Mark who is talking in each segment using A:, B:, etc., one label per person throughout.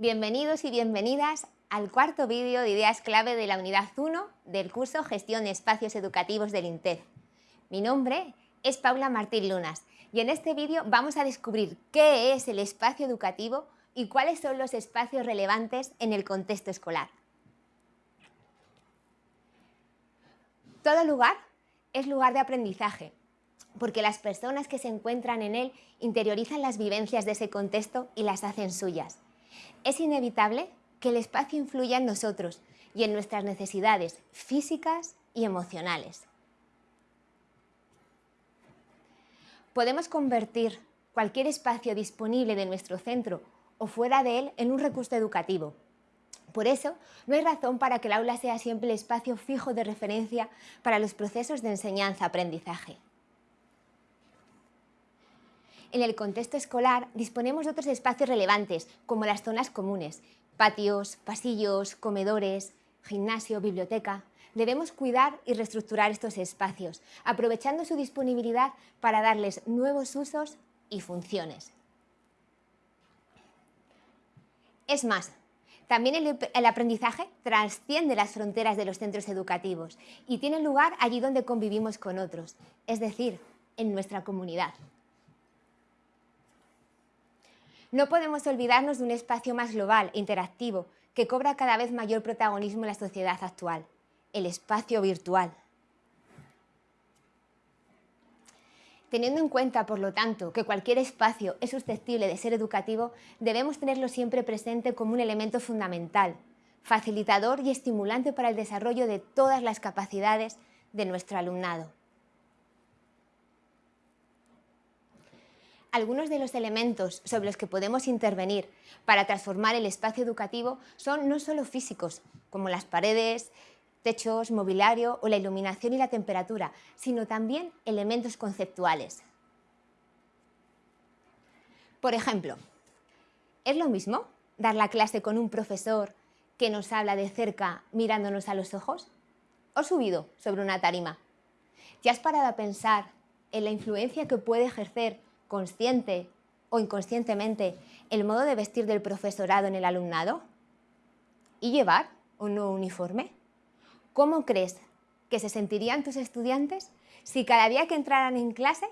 A: Bienvenidos y bienvenidas al cuarto vídeo de ideas clave de la unidad 1 del curso Gestión de Espacios Educativos del INTEF. Mi nombre es Paula Martín Lunas y en este vídeo vamos a descubrir qué es el espacio educativo y cuáles son los espacios relevantes en el contexto escolar. Todo lugar es lugar de aprendizaje, porque las personas que se encuentran en él interiorizan las vivencias de ese contexto y las hacen suyas. Es inevitable que el espacio influya en nosotros y en nuestras necesidades físicas y emocionales. Podemos convertir cualquier espacio disponible de nuestro centro o fuera de él en un recurso educativo. Por eso, no hay razón para que el aula sea siempre el espacio fijo de referencia para los procesos de enseñanza-aprendizaje. En el contexto escolar disponemos de otros espacios relevantes, como las zonas comunes, patios, pasillos, comedores, gimnasio, biblioteca. Debemos cuidar y reestructurar estos espacios, aprovechando su disponibilidad para darles nuevos usos y funciones. Es más, también el, aprendizaje trasciende las fronteras de los centros educativos y tiene lugar allí donde convivimos con otros, es decir, en nuestra comunidad. No podemos olvidarnos de un espacio más global interactivo que cobra cada vez mayor protagonismo en la sociedad actual, el espacio virtual. Teniendo en cuenta, por lo tanto, que cualquier espacio es susceptible de ser educativo, debemos tenerlo siempre presente como un elemento fundamental, facilitador y estimulante para el desarrollo de todas las capacidades de nuestro alumnado. Algunos de los elementos sobre los que podemos intervenir para transformar el espacio educativo son no solo físicos, como las paredes, techos, mobiliario o la iluminación y la temperatura, sino también elementos conceptuales. Por ejemplo, ¿es lo mismo dar la clase con un profesor que nos habla de cerca mirándonos a los ojos? ¿O subido sobre una tarima? ¿Ya has parado a pensar en la influencia que puede ejercer consciente o inconscientemente el modo de vestir del profesorado en el alumnado? ¿Y llevar un nuevo uniforme? ¿Cómo crees que se sentirían tus estudiantes si cada día que entraran en clase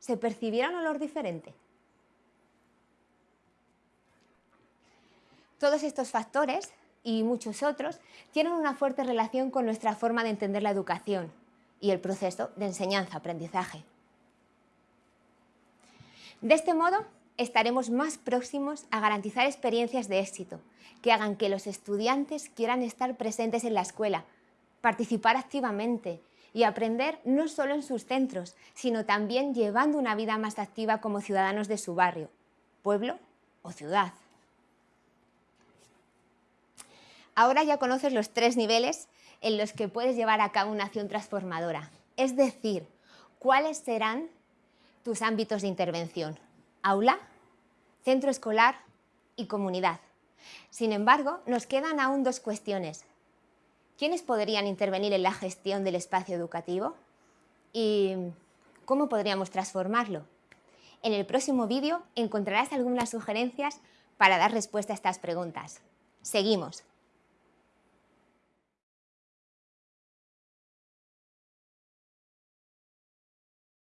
A: se percibiera un olor diferente? Todos estos factores y muchos otros tienen una fuerte relación con nuestra forma de entender la educación y el proceso de enseñanza-aprendizaje. De este modo, estaremos más próximos a garantizar experiencias de éxito, que hagan que los estudiantes quieran estar presentes en la escuela, participar activamente y aprender no solo en sus centros, sino también llevando una vida más activa como ciudadanos de su barrio, pueblo o ciudad. Ahora ya conoces los tres niveles en los que puedes llevar a cabo una acción transformadora, es decir, cuáles serán tus ámbitos de intervención, aula, centro escolar y comunidad. Sin embargo, nos quedan aún dos cuestiones. ¿Quiénes podrían intervenir en la gestión del espacio educativo? ¿Y cómo podríamos transformarlo? En el próximo vídeo encontrarás algunas sugerencias para dar respuesta a estas preguntas. Seguimos.